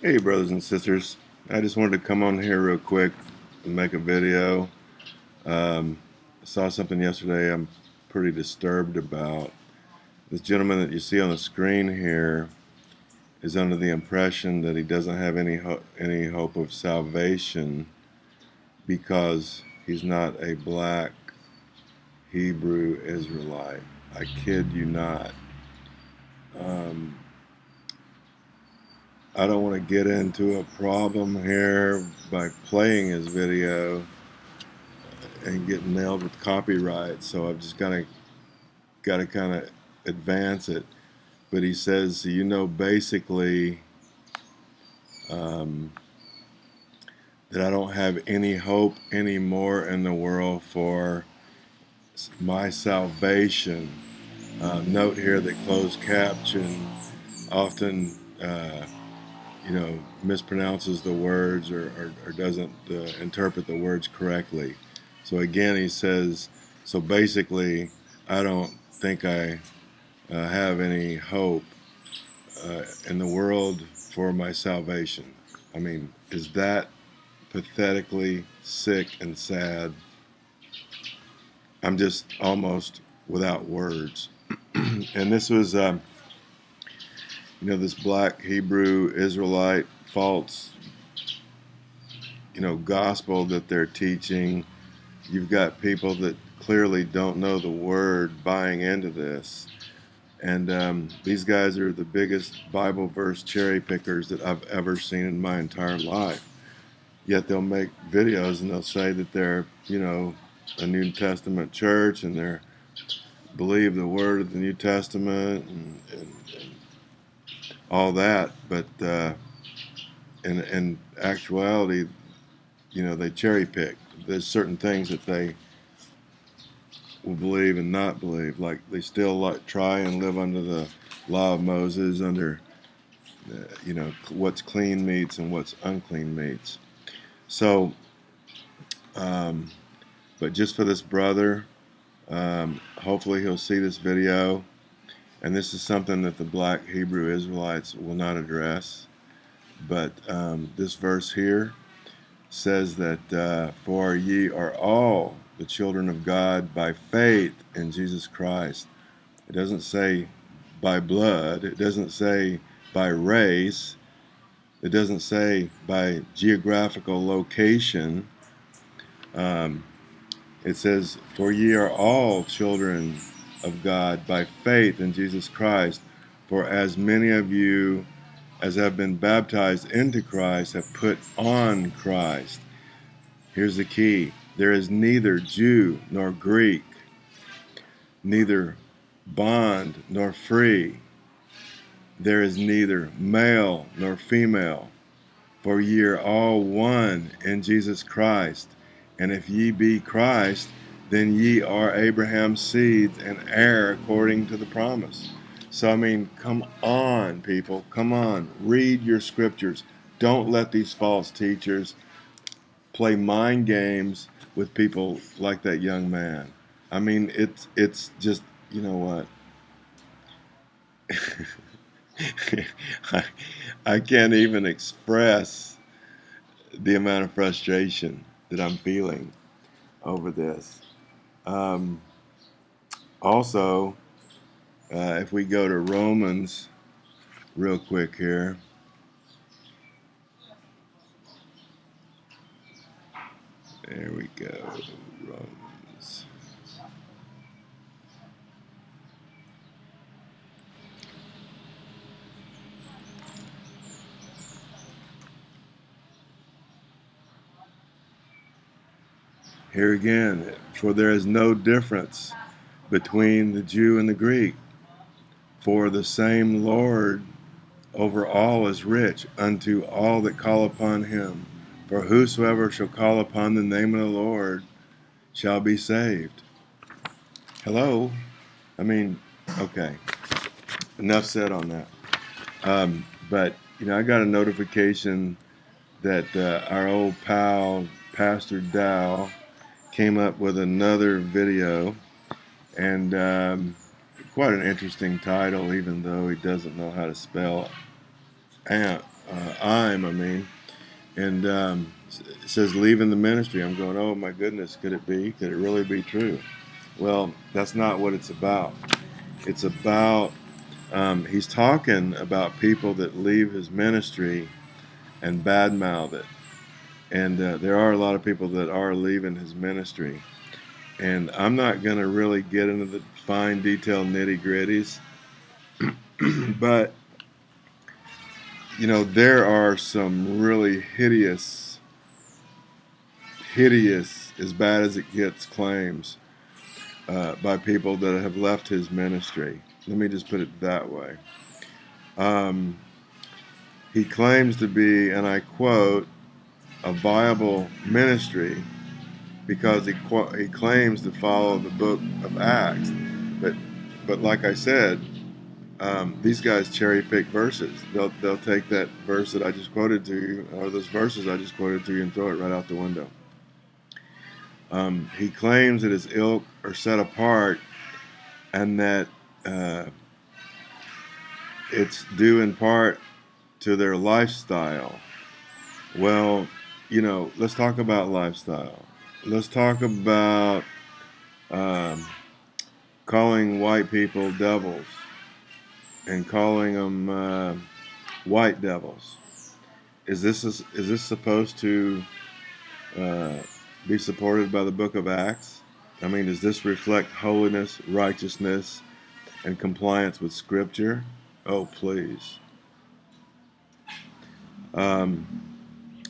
Hey brothers and sisters, I just wanted to come on here real quick and make a video. Um, saw something yesterday I'm pretty disturbed about. This gentleman that you see on the screen here is under the impression that he doesn't have any ho any hope of salvation because he's not a black Hebrew Israelite. I kid you not. Um, I don't want to get into a problem here by playing his video and getting nailed with copyright. So I've just got to got to kind of advance it. But he says, you know, basically um, that I don't have any hope anymore in the world for my salvation. Uh, note here that closed caption often uh, you know, mispronounces the words or, or, or doesn't uh, interpret the words correctly. So again, he says, so basically, I don't think I uh, have any hope uh, in the world for my salvation. I mean, is that pathetically sick and sad? I'm just almost without words. and this was um, you know, this black Hebrew Israelite false, you know, gospel that they're teaching. You've got people that clearly don't know the word buying into this. And um, these guys are the biggest Bible verse cherry pickers that I've ever seen in my entire life. Yet they'll make videos and they'll say that they're, you know, a New Testament church and they're believe the word of the New Testament and, and, and all that, but uh, in, in actuality, you know, they cherry pick. There's certain things that they will believe and not believe. Like they still like try and live under the law of Moses, under uh, you know what's clean meats and what's unclean meats. So, um, but just for this brother, um, hopefully he'll see this video and this is something that the black Hebrew Israelites will not address. But um, this verse here says that uh, for ye are all the children of God by faith in Jesus Christ. It doesn't say by blood. It doesn't say by race. It doesn't say by geographical location. Um, it says, For ye are all children of God by faith in Jesus Christ. For as many of you as have been baptized into Christ have put on Christ. Here's the key there is neither Jew nor Greek, neither bond nor free. There is neither male nor female, for ye are all one in Jesus Christ. And if ye be Christ, then ye are Abraham's seed and heir according to the promise. So, I mean, come on, people. Come on. Read your scriptures. Don't let these false teachers play mind games with people like that young man. I mean, it's, it's just, you know what? I, I can't even express the amount of frustration that I'm feeling over this. Um, also, uh, if we go to Romans real quick here. There we go, Romans. Here again, for there is no difference between the Jew and the Greek, for the same Lord over all is rich unto all that call upon him. For whosoever shall call upon the name of the Lord shall be saved. Hello? I mean, okay. Enough said on that. Um, but, you know, I got a notification that uh, our old pal, Pastor Dow, came up with another video and um, quite an interesting title even though he doesn't know how to spell am uh, I'm, I mean, and um, it says leaving the ministry. I'm going, oh my goodness, could it be? Could it really be true? Well, that's not what it's about. It's about, um, he's talking about people that leave his ministry and badmouth it. And uh, there are a lot of people that are leaving his ministry. And I'm not going to really get into the fine detail nitty gritties, but you know, there are some really hideous, hideous, as bad as it gets, claims uh, by people that have left his ministry. Let me just put it that way. Um, he claims to be, and I quote, a viable ministry because he he claims to follow the book of Acts, but but like I said, um, these guys cherry pick verses. They'll they'll take that verse that I just quoted to you, or those verses I just quoted to you, and throw it right out the window. Um, he claims that his ilk are set apart, and that uh, it's due in part to their lifestyle. Well, you know, let's talk about lifestyle. Let's talk about um, calling white people devils and calling them uh, white devils. Is this is this supposed to uh, be supported by the Book of Acts? I mean, does this reflect holiness, righteousness, and compliance with Scripture? Oh, please. Um,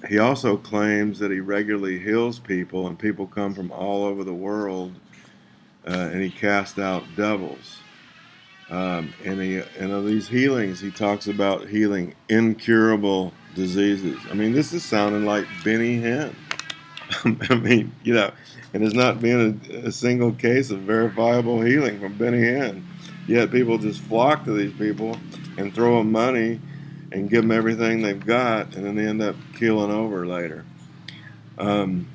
he also claims that he regularly heals people, and people come from all over the world, uh, and he casts out devils. Um, and he, and of these healings, he talks about healing incurable diseases. I mean, this is sounding like Benny Hinn. I mean, you know, and there's not been a, a, single case of verifiable healing from Benny Hinn. Yet people just flock to these people and throw them money and give them everything they've got, and then they end up keeling over later. Um,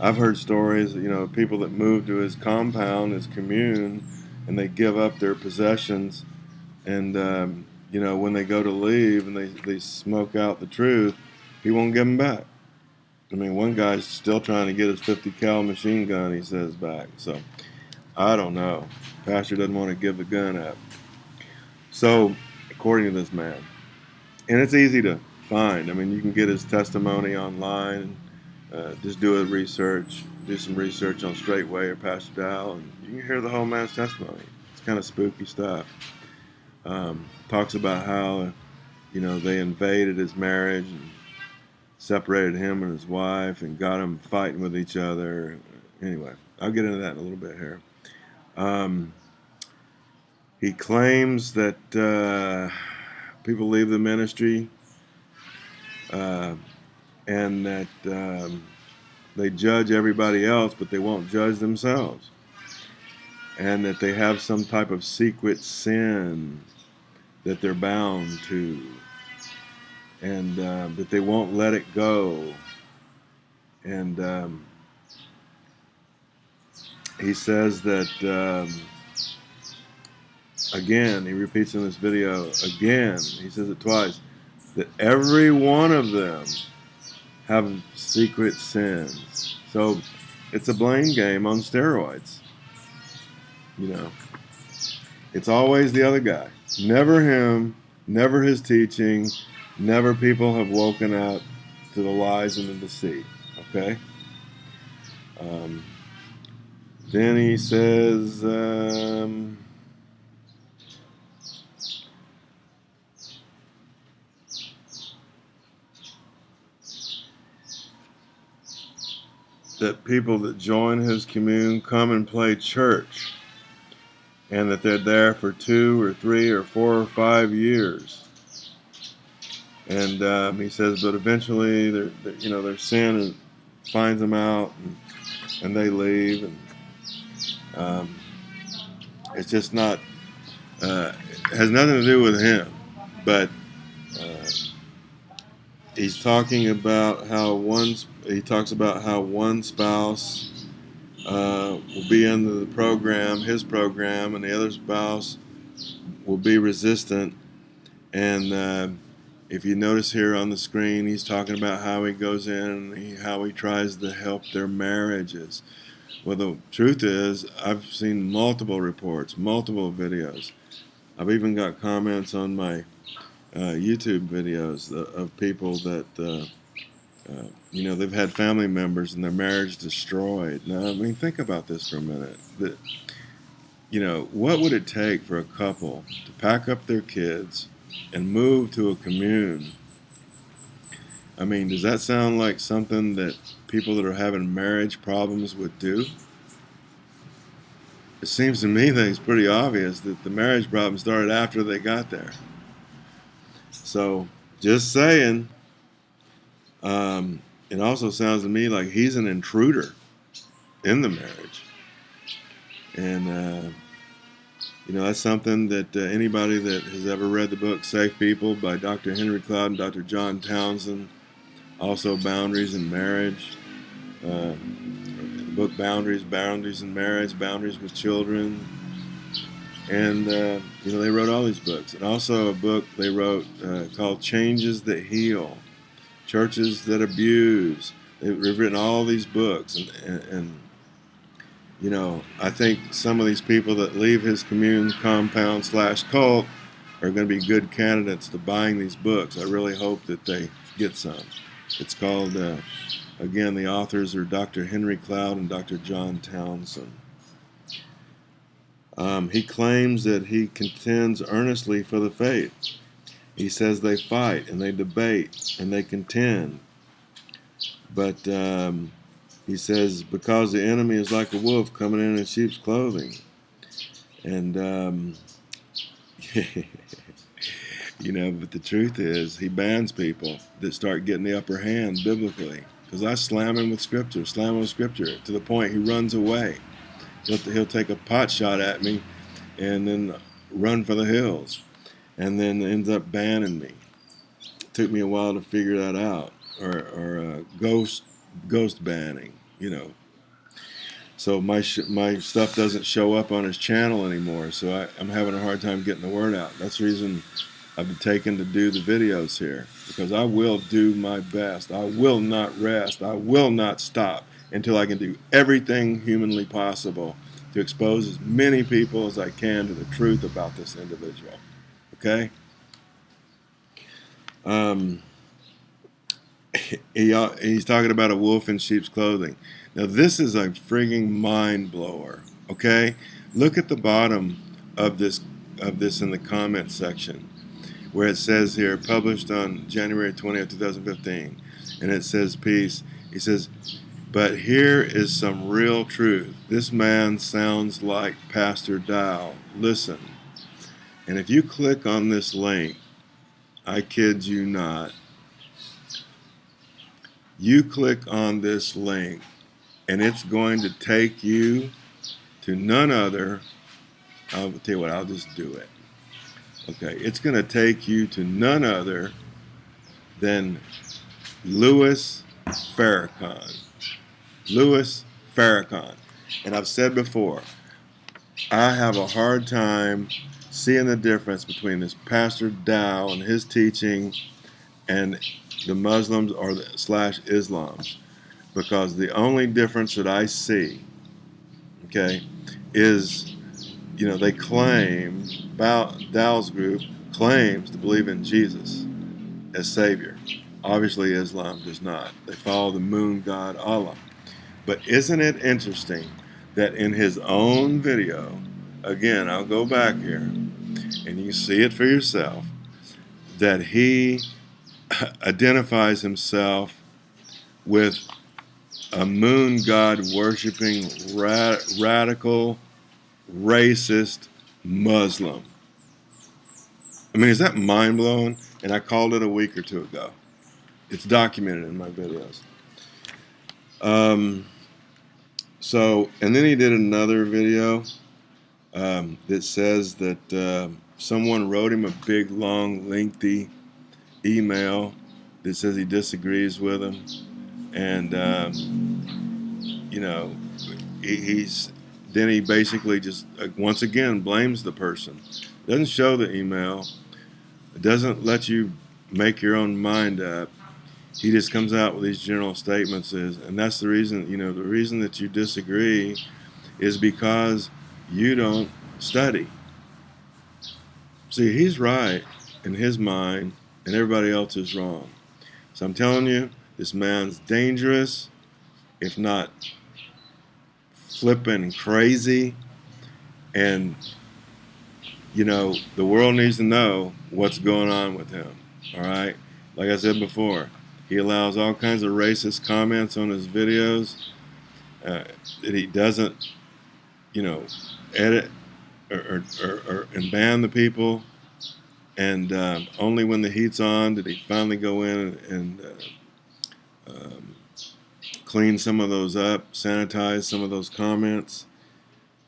I've heard stories, you know, people that move to his compound, his commune, and they give up their possessions, and um, you know, when they go to leave and they, they smoke out the truth, he won't give them back. I mean, one guy's still trying to get his 50 cal machine gun, he says, back. So, I don't know. Pastor doesn't want to give the gun up. So, according to this man, and it's easy to find. I mean, you can get his testimony online. Uh, just do a research, do some research on Straightway or Pastor Dow, and you can hear the whole man's testimony. It's kind of spooky stuff. Um, talks about how, you know, they invaded his marriage and separated him and his wife and got him fighting with each other. Anyway, I'll get into that in a little bit here. Um, he claims that. Uh, people leave the ministry uh, and that um, they judge everybody else, but they won't judge themselves. And that they have some type of secret sin that they're bound to, and uh, that they won't let it go. And um, he says that. Um, again, he repeats in this video again, he says it twice, that every one of them have secret sins. So it's a blame game on steroids. You know, it's always the other guy. Never him, never his teaching, never people have woken up to the lies and the deceit. Okay? Um, then he says, um, that people that join his commune come and play church and that they're there for two or three or four or five years. And um, he says, but eventually, they're, they're, you know, their sin finds them out, and, and they leave, and um, it's just not. Uh, it has nothing to do with him, but he's talking about how one he talks about how one spouse uh, will be under the program, his program, and the other spouse will be resistant, and uh, if you notice here on the screen, he's talking about how he goes in he, how he tries to help their marriages. Well, the truth is, I've seen multiple reports, multiple videos. I've even got comments on my uh, YouTube videos of people that, uh, you know, they've had family members and their marriage destroyed. Now, I mean, think about this for a minute. You know, what would it take for a couple to pack up their kids and move to a commune? I mean, does that sound like something that people that are having marriage problems would do? It seems to me that it's pretty obvious that the marriage problem started after they got there. So, just saying. Um, it also sounds to me like he's an intruder in the marriage. And, uh, you know, that's something that uh, anybody that has ever read the book Safe People by Dr. Henry Cloud and Dr. John Townsend, also Boundaries in Marriage, uh, book Boundaries, Boundaries in Marriage, Boundaries with Children. And, uh, you know, they wrote all these books. And also a book they wrote uh, called Changes That Heal, Churches That Abuse. They've written all these books. And, and, and you know, I think some of these people that leave his commune compound slash cult are going to be good candidates to buying these books. I really hope that they get some. It's called, uh, again, the authors are Dr. Henry Cloud and Dr. John Townsend. Um, he claims that he contends earnestly for the faith. He says they fight and they debate and they contend. But um, he says, because the enemy is like a wolf coming in in sheep's clothing. And, um, you know, but the truth is, he bans people that start getting the upper hand biblically. Because I slam him with scripture, slam him with scripture, to the point he runs away. He'll, he'll take a pot shot at me and then run for the hills and then ends up banning me. It took me a while to figure that out. Or, or uh, ghost, ghost banning you know. So my my stuff doesn't show up on his channel anymore. So I, I'm having a hard time getting the word out. That's the reason I've been taking to do the videos here because I will do my best. I will not rest. I will not stop until I can do everything humanly possible to expose as many people as I can to the truth about this individual. Okay? Um, he, he's talking about a wolf in sheep's clothing. Now this is a frigging mind blower. Okay, look at the bottom of this of this in the comment section, where it says here, published on January 20th, 2015, and it says peace. He says, but here is some real truth. This man sounds like Pastor Dow. Listen. And if you click on this link, I kid you not, you click on this link and it's going to take you to none other. I'll tell you what, I'll just do it. Okay, it's going to take you to none other than Louis Farrakhan. Louis Farrakhan. And I've said before, I have a hard time seeing the difference between this Pastor Dow and his teaching and the Muslims or the, slash Islam's because the only difference that I see, okay, is you know they claim Dow's group claims to believe in Jesus as Savior. Obviously, Islam does not. They follow the moon god Allah. But isn't it interesting that in his own video, again, I'll go back here, and you see it for yourself, that he identifies himself with a moon god worshiping ra radical racist Muslim. I mean, is that mind blowing? And I called it a week or two ago. It's documented in my videos. Um, so, and then he did another video um, that says that uh, someone wrote him a big, long, lengthy email that says he disagrees with him, and um, you know, he, he's then he basically just uh, once again blames the person. Doesn't show the email. Doesn't let you make your own mind up. He just comes out with these general statements, is, and that's the reason. You know, the reason that you disagree is because you don't study. See, he's right in his mind, and everybody else is wrong. So I'm telling you, this man's dangerous, if not flipping crazy. And, you know, the world needs to know what's going on with him. All right? Like I said before, he allows all kinds of racist comments on his videos uh, that he doesn't, you know, edit or, or, or, and ban the people. And um, only when the heat's on did he finally go in and uh, um, clean some of those up, sanitize some of those comments.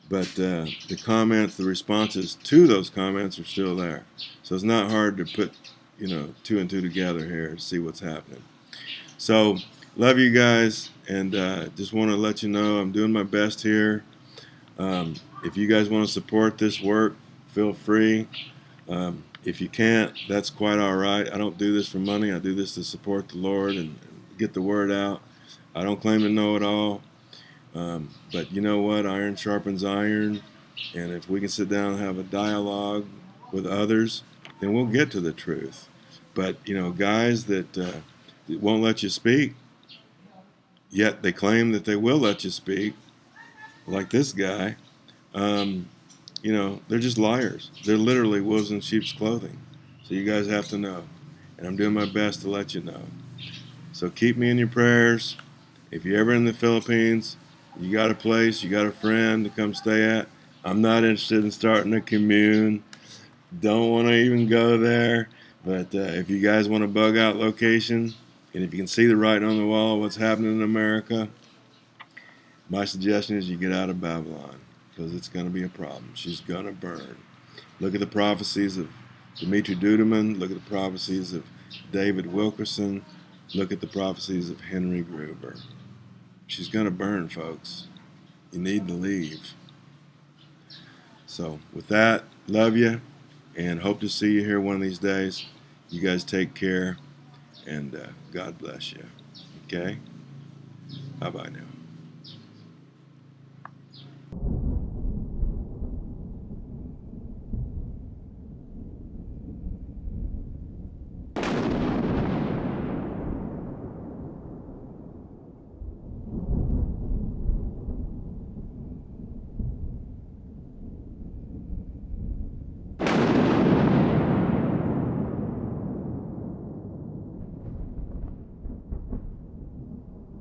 But uh, the comments, the responses to those comments are still there. So it's not hard to put, you know, two and two together here to see what's happening. So love you guys, and uh, just want to let you know I'm doing my best here. Um, if you guys want to support this work, feel free. Um, if you can't, that's quite all right. I don't do this for money. I do this to support the Lord and get the word out. I don't claim to know it all. Um, but you know what? Iron sharpens iron. And if we can sit down and have a dialogue with others, then we'll get to the truth. But, you know, guys that, uh, that won't let you speak, yet they claim that they will let you speak, like this guy, um, you know, they're just liars. They're literally wolves in sheep's clothing. So you guys have to know. And I'm doing my best to let you know. So keep me in your prayers. If you're ever in the Philippines, you got a place, you got a friend to come stay at. I'm not interested in starting a commune. Don't want to even go there. But uh, if you guys want a bug out location, and if you can see the writing on the wall, what's happening in America, my suggestion is you get out of Babylon because it's going to be a problem. She's going to burn. Look at the prophecies of Dimitri Duduman. Look at the prophecies of David Wilkerson. Look at the prophecies of Henry Gruver. She's going to burn, folks. You need to leave. So, with that, love you and hope to see you here one of these days. You guys take care and uh, God bless you. Okay? Bye bye now.